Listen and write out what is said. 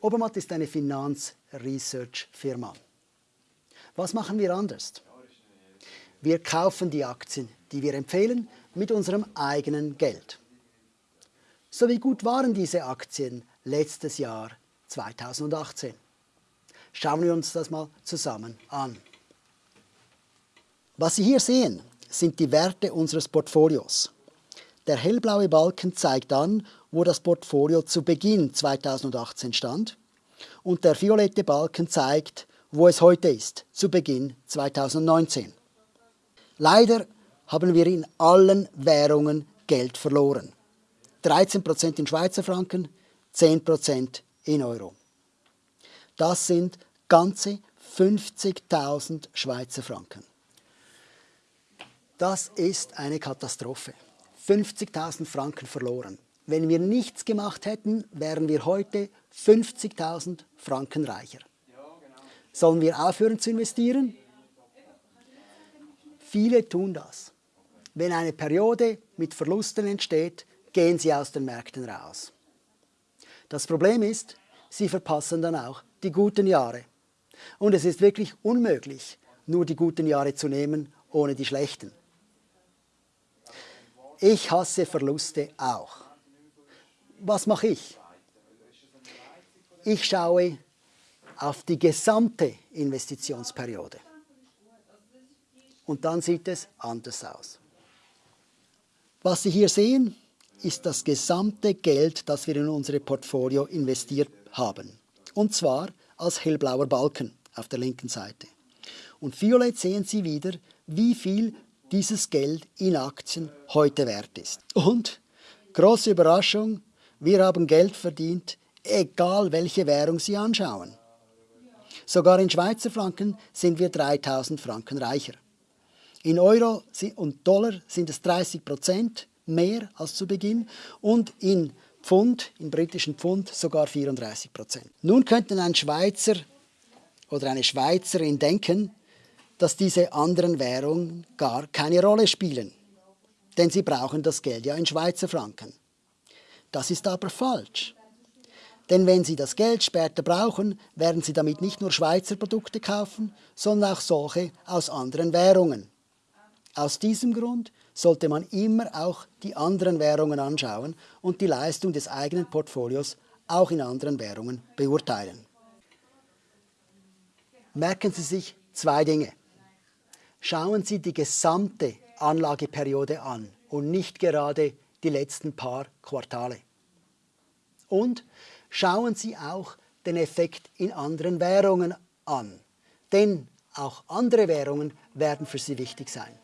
Obermatt ist eine Finanz-Research-Firma. Was machen wir anders? Wir kaufen die Aktien, die wir empfehlen, mit unserem eigenen Geld. So wie gut waren diese Aktien letztes Jahr 2018? Schauen wir uns das mal zusammen an. Was Sie hier sehen, sind die Werte unseres Portfolios. Der hellblaue Balken zeigt an, wo das Portfolio zu Beginn 2018 stand und der violette Balken zeigt, wo es heute ist, zu Beginn 2019. Leider haben wir in allen Währungen Geld verloren. 13% in Schweizer Franken, 10% in Euro. Das sind ganze 50.000 Schweizer Franken. Das ist eine Katastrophe. 50.000 Franken verloren. Wenn wir nichts gemacht hätten, wären wir heute 50.000 Franken reicher. Sollen wir aufhören zu investieren? Viele tun das. Wenn eine Periode mit Verlusten entsteht, gehen sie aus den Märkten raus. Das Problem ist, sie verpassen dann auch die guten Jahre. Und es ist wirklich unmöglich, nur die guten Jahre zu nehmen, ohne die schlechten. Ich hasse Verluste auch. Was mache ich? Ich schaue auf die gesamte Investitionsperiode. Und dann sieht es anders aus. Was Sie hier sehen, ist das gesamte Geld, das wir in unser Portfolio investiert haben. Und zwar als hellblauer Balken auf der linken Seite. Und violett sehen Sie wieder, wie viel dieses Geld in Aktien heute wert ist. Und, große Überraschung, wir haben Geld verdient, egal welche Währung Sie anschauen. Sogar in Schweizer Franken sind wir 3000 Franken reicher. In Euro und Dollar sind es 30 Prozent mehr als zu Beginn und in Pfund, in britischen Pfund sogar 34 Prozent. Nun könnten ein Schweizer oder eine Schweizerin denken, dass diese anderen Währungen gar keine Rolle spielen. Denn sie brauchen das Geld ja in Schweizer Franken. Das ist aber falsch. Denn wenn Sie das Geld später brauchen, werden Sie damit nicht nur Schweizer Produkte kaufen, sondern auch solche aus anderen Währungen. Aus diesem Grund sollte man immer auch die anderen Währungen anschauen und die Leistung des eigenen Portfolios auch in anderen Währungen beurteilen. Merken Sie sich zwei Dinge. Schauen Sie die gesamte Anlageperiode an und nicht gerade die letzten paar Quartale. Und schauen Sie auch den Effekt in anderen Währungen an, denn auch andere Währungen werden für Sie wichtig sein.